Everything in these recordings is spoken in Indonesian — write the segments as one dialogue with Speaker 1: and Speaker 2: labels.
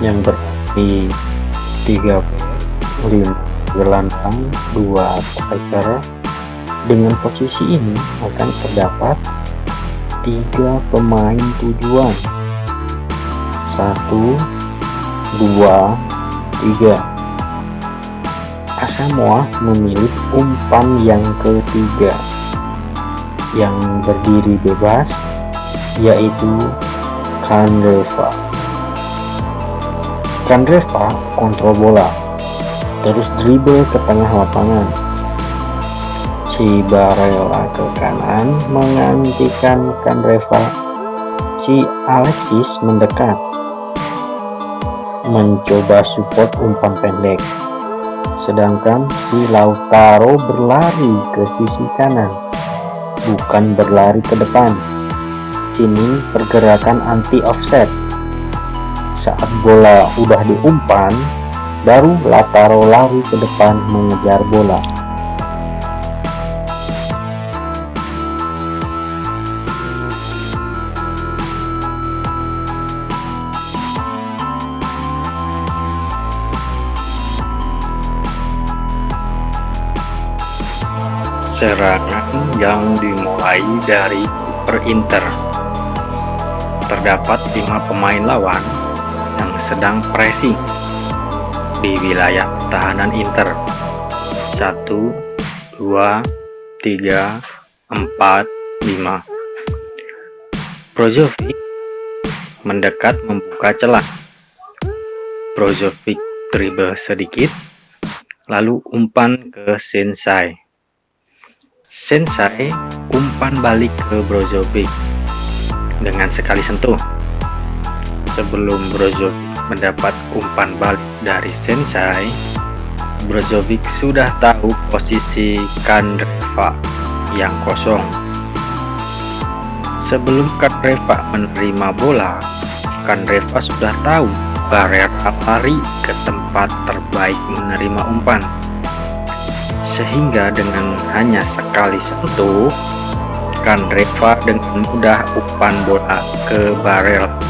Speaker 1: yang berarti 35 gelandang dua striker dengan posisi ini akan terdapat tiga pemain tujuan. Satu dua tiga. Asamoah memilih umpan yang ketiga yang berdiri bebas yaitu Kandreva Kandreva kontrol bola. Terus dribble ke tengah lapangan. Si Barella ke kanan mengantikan Kandreva si Alexis mendekat. Mencoba support umpan pendek. Sedangkan si Lautaro berlari ke sisi kanan. Bukan berlari ke depan. Ini pergerakan anti offset saat bola udah diumpan baru Lautaro lari ke depan mengejar bola serangan yang dimulai dari Super Inter. Terdapat lima pemain lawan sedang pressing di wilayah pertahanan Inter. 1, 2, 3, 4, 5. Brozovic mendekat membuka celah. Brozovic dribble sedikit, lalu umpan ke Sensai. Sensai umpan balik ke Brozovic dengan sekali sentuh. Sebelum Brozovic mendapat umpan balik dari Sensai, Brozovic sudah tahu posisi Kandreva yang kosong. Sebelum Kandreva menerima bola, Kandreva sudah tahu Barrera lari ke tempat terbaik menerima umpan. Sehingga dengan hanya sekali sentuh Kandreva dengan mudah umpan bola ke barel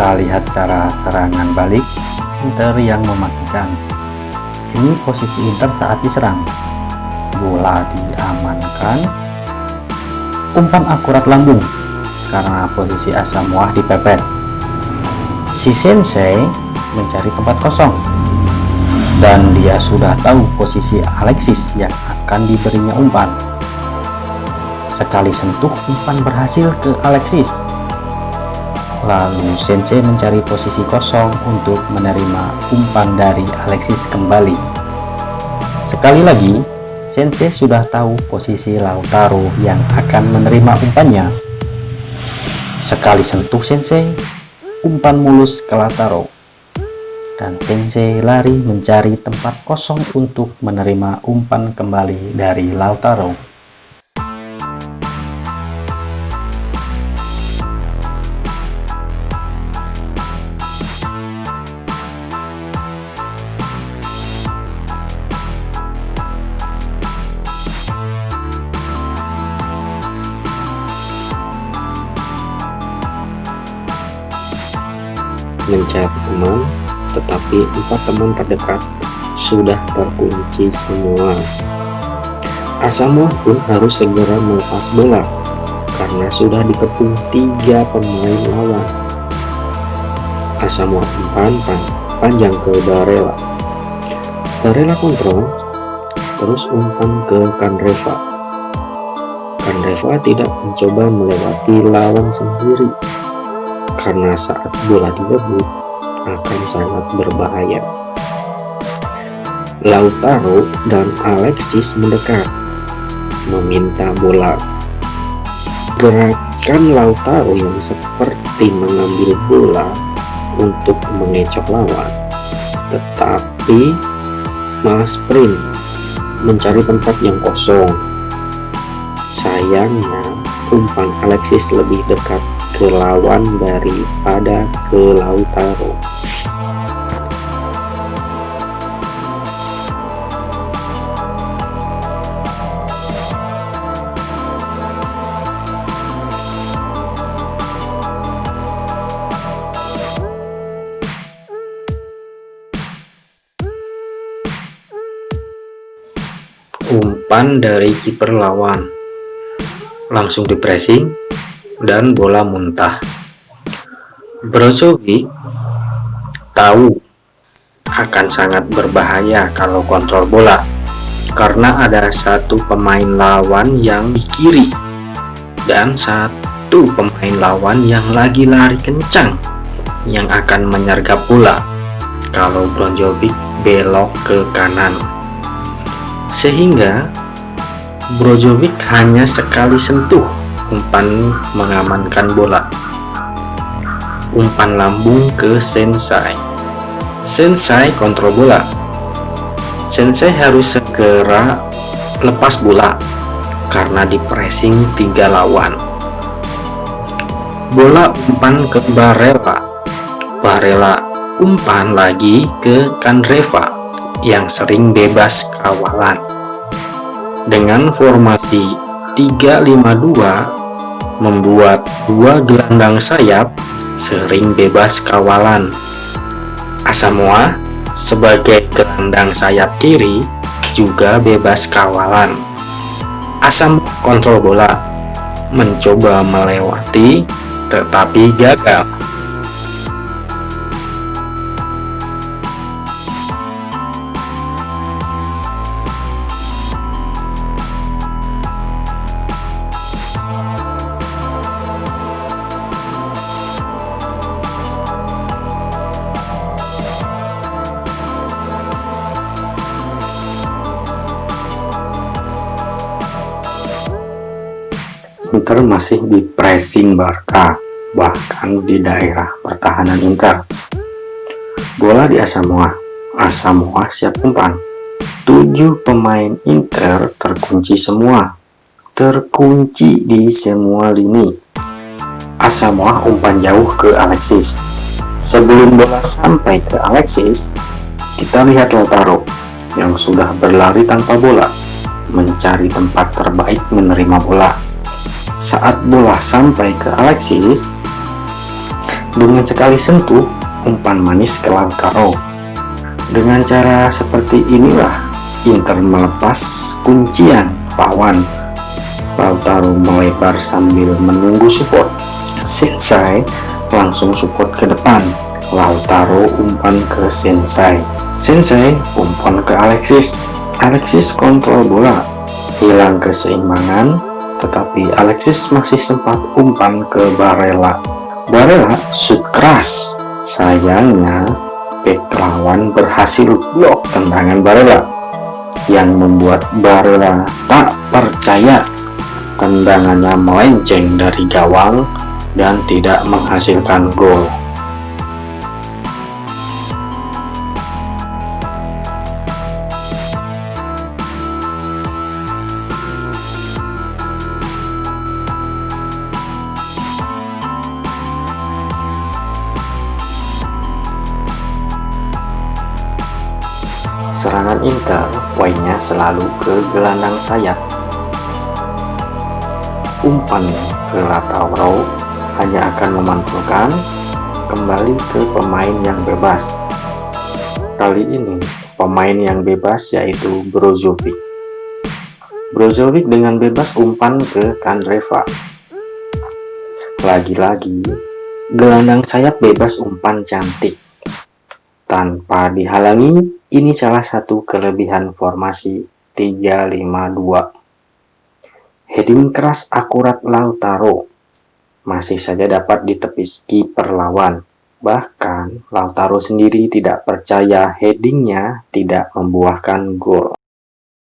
Speaker 1: kita lihat cara serangan balik Inter yang mematikan. Ini posisi Inter saat diserang. Bola diamankan. Umpan akurat lambung karena posisi Asamoah dipepet. Si Sensei mencari tempat kosong. Dan dia sudah tahu posisi Alexis yang akan diberinya umpan. Sekali sentuh umpan berhasil ke Alexis Lalu Sensei mencari posisi kosong untuk menerima umpan dari Alexis kembali. Sekali lagi, Sensei sudah tahu posisi Lautaro yang akan menerima umpannya. Sekali sentuh Sensei, umpan mulus ke Lautaro. Dan Sensei lari mencari tempat kosong untuk menerima umpan kembali dari Lautaro. Mencari teman tetapi empat teman terdekat sudah terkunci semua. Asamoah pun harus segera melepas bola karena sudah dikepung tiga pemain lawan. Asamoah umpan panjang ke Barella. Barella kontrol terus umpan ke Kandreva. Kandreva tidak mencoba melewati lawan sendiri karena saat bola direbut akan sangat berbahaya. Lautaro dan Alexis mendekat, meminta bola. Gerakan Lautaro yang seperti mengambil bola untuk mengecoh lawan, tetapi malah sprint
Speaker 2: mencari tempat yang kosong. Sayangnya, umpan Alexis lebih dekat ke lawan daripada ke Lautaro. umpan dari kiper lawan langsung di pressing dan bola muntah. Brozovic tahu akan sangat berbahaya kalau kontrol bola karena ada satu pemain lawan yang di kiri dan satu pemain lawan yang lagi lari kencang yang akan menyergap bola kalau Brozovic belok ke kanan. Sehingga Brozovic hanya sekali sentuh umpan mengamankan bola. Umpan lambung ke Sensai. Sensai kontrol bola. Sensei harus segera lepas bola karena di pressing tiga lawan. Bola umpan ke Barella. Barella umpan lagi ke Kandreva yang sering bebas kawalan. Dengan formasi 352 membuat dua gelandang sayap sering bebas kawalan. Asamoah sebagai gelandang sayap kiri juga bebas kawalan. Asam kontrol bola mencoba melewati tetapi gagal. Inter masih di pressing Barca, bahkan di daerah pertahanan Inter. Bola di Asamoah, Asamoah siap umpan. Tujuh pemain Inter terkunci semua, terkunci di semua lini. Asamoah umpan jauh ke Alexis. Sebelum bola sampai ke Alexis, kita lihat Lautaro yang sudah berlari tanpa bola, mencari tempat terbaik menerima bola saat bola sampai ke Alexis, dengan sekali sentuh, umpan manis ke Lautaro. Dengan cara seperti inilah, Inter melepas kuncian lawan. Lautaro melebar sambil menunggu support. Sensai langsung support ke depan. Lautaro umpan ke Sensai. Sensai umpan ke Alexis. Alexis kontrol bola, hilang keseimbangan, tetapi Alexis masih sempat umpan ke Barella. Barella shoot keras. Sayangnya, bek lawan berhasil blok tendangan Barella yang membuat Barella tak percaya tendangannya melenceng dari gawang dan tidak menghasilkan gol. Serangan Inter poinnya selalu ke gelandang sayap. Umpan ke Lautaro hanya akan memantulkan kembali ke pemain yang bebas. Kali ini pemain yang bebas yaitu Brozovic. Brozovic dengan bebas umpan ke Kandreva. Lagi-lagi gelandang sayap bebas umpan cantik tanpa dihalangi ini salah satu kelebihan formasi 352. Heading keras akurat Lautaro masih saja dapat ditepis kiper lawan. Bahkan Lautaro sendiri tidak percaya headingnya tidak membuahkan gol.